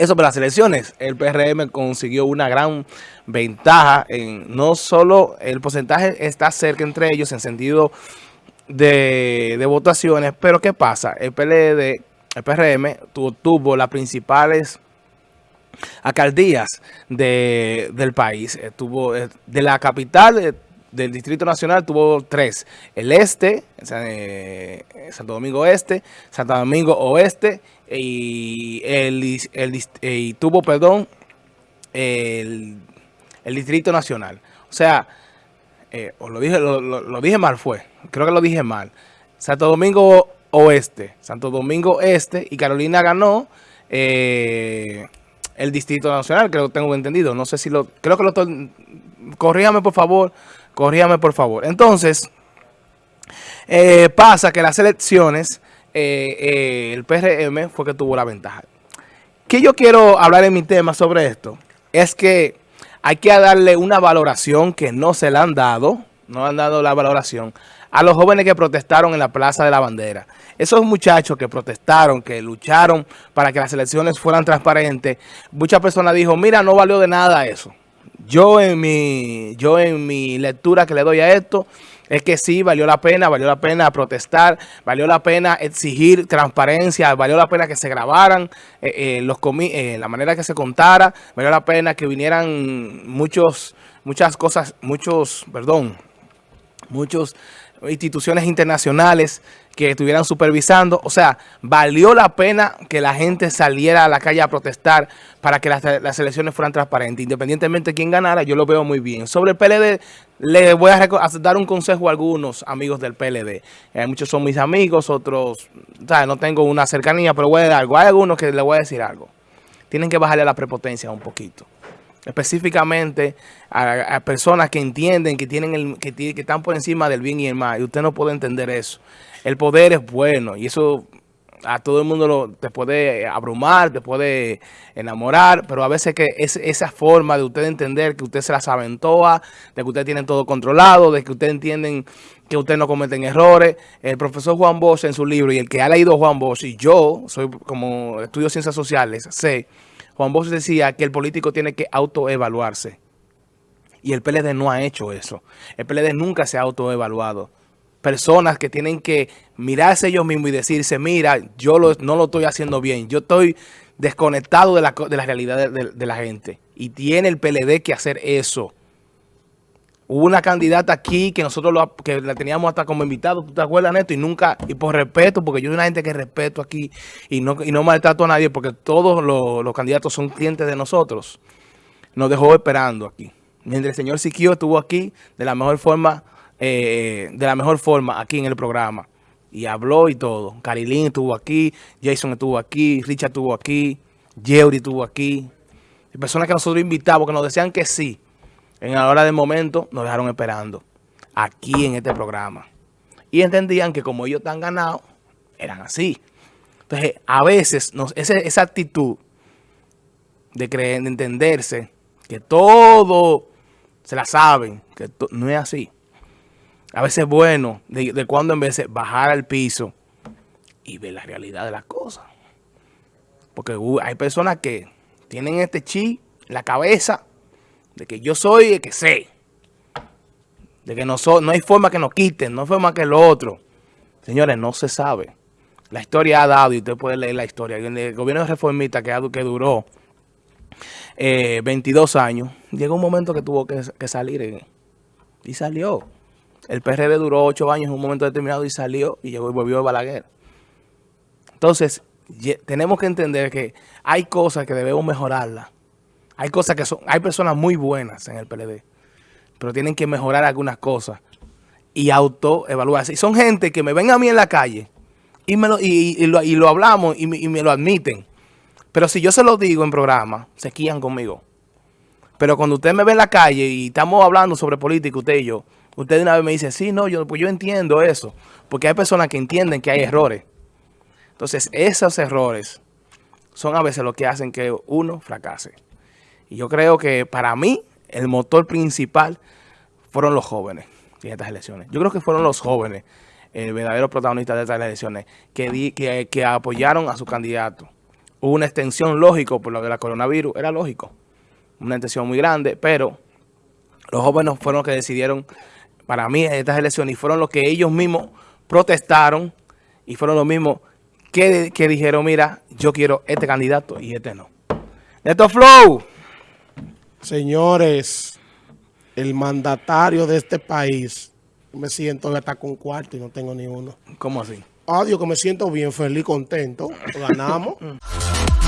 Eso para las elecciones, el PRM consiguió una gran ventaja en no solo el porcentaje está cerca entre ellos en sentido de, votaciones, pero ¿qué pasa? El PLD, el PRM tuvo, las principales alcaldías del país. Tuvo eh, de la capital eh, del Distrito Nacional tuvo tres. El Este, eh, Santo Domingo Este, Santo Domingo Oeste y, el, y tuvo, perdón, el, Distrito Nacional. O sea, eh, lo, dije, lo, dije mal fue, creo que lo dije mal. Santo Domingo Oeste, Santo Domingo Este y Carolina ganó eh, el Distrito Nacional, creo que tengo entendido. No sé si lo, creo que lo corríjame por favor, corríjame por favor. Entonces, eh, pasa que las elecciones eh, eh, el PRM fue que tuvo la ventaja. Que yo quiero hablar en mi tema sobre esto es que hay que darle una valoración que no se le han dado, no han dado la valoración a los jóvenes que protestaron en la Plaza de la Bandera. Esos muchachos que protestaron, que lucharon para que las elecciones fueran transparentes, muchas personas dijo, mira, no valió de nada eso. Yo en mi, yo en mi lectura que le doy a esto, es que sí, valió la pena, valió la pena protestar, valió la pena exigir transparencia, valió la pena que se grabaran eh, eh, los eh, la manera que se contara, valió la pena que vinieran muchos, muchas cosas, muchos, perdón, muchos instituciones internacionales que estuvieran supervisando. O sea, valió la pena que la gente saliera a la calle a protestar para que las, elecciones fueran transparentes. Independientemente de quién ganara, yo lo veo muy bien. Sobre el PLD, le voy a, dar un consejo a algunos amigos del PLD. Eh, muchos son mis amigos, otros, no tengo una cercanía, pero voy a dar algo. Hay algunos que les voy a decir algo. Tienen que bajarle a la prepotencia un poquito específicamente a, personas que entienden que tienen el, que, que, están por encima del bien y el mal y usted no puede entender eso. El poder es bueno y eso a todo el mundo lo, te puede abrumar, te puede enamorar, pero a veces que es esa forma de usted entender que usted se las aventoa, de que usted tiene todo controlado, de que usted entienden que usted no cometen errores. El profesor Juan Bosch en su libro y el que ha leído Juan Bosch y yo, soy como estudio ciencias sociales, sé Juan Bosch decía que el político tiene que autoevaluarse. Y el PLD no ha hecho eso. El PLD nunca se ha autoevaluado. Personas que tienen que mirarse ellos mismos y decirse, mira, yo no lo estoy haciendo bien. Yo estoy desconectado de la, realidad de la gente. Y tiene el PLD que hacer eso. Hubo una candidata aquí que nosotros que la teníamos hasta como invitado, ¿tú te acuerdas, Neto? Y nunca, y por respeto, porque yo soy una gente que respeto aquí y no, y no maltrato a nadie porque todos los, candidatos son clientes de nosotros. Nos dejó esperando aquí. Mientras el señor Siquio estuvo aquí de la mejor forma, eh, de la mejor forma aquí en el programa. Y habló y todo. Carilín estuvo aquí, Jason estuvo aquí, Richard estuvo aquí, Jerry estuvo aquí. personas que nosotros invitamos, que nos decían que sí en la hora del momento nos dejaron esperando aquí en este programa. Y entendían que como ellos están ganados, eran así. Entonces, a veces esa, actitud de creer, de entenderse, que todo se la saben, que no es así. A veces es bueno de, cuando en vez de bajar al piso y ver la realidad de las cosas. Porque hay personas que tienen este chi, la cabeza, de que yo soy el que sé, de que no, no hay forma que nos quiten, no hay forma que lo otro. Señores, no se sabe. La historia ha dado, y usted puede leer la historia, el gobierno reformista que, que duró 22 eh, años, llegó un momento que tuvo que, salir eh, y salió. El PRD duró 8 años en un momento determinado y salió y llegó y volvió a Balaguer. Entonces, tenemos que entender que hay cosas que debemos mejorarlas. Hay cosas que son, hay personas muy buenas en el PLD, pero tienen que mejorar algunas cosas y autoevaluarse. Y son gente que me ven a mí en la calle y, me lo, y, lo, hablamos y me, lo admiten. Pero si yo se lo digo en programa, se quían conmigo. Pero cuando usted me ve en la calle y estamos hablando sobre política, usted y yo, usted de una vez me dice, sí, no, yo, pues yo entiendo eso. Porque hay personas que entienden que hay errores. Entonces, esos errores son a veces lo que hacen que uno fracase. Y yo creo que para mí el motor principal fueron los jóvenes en estas elecciones. Yo creo que fueron los jóvenes, el verdadero protagonista de estas elecciones, que, que, apoyaron a su candidato. hubo una extensión lógico por lo de la coronavirus, era lógico, una extensión muy grande, pero los jóvenes fueron los que decidieron, para mí, estas elecciones, y fueron los que ellos mismos protestaron, y fueron los mismos que, que dijeron, mira, yo quiero este candidato y este no. Neto Flow. Señores, el mandatario de este país, me siento hasta con cuarto y no tengo ni uno. ¿Cómo así? Adiós, que me siento bien, feliz, contento. Ganamos.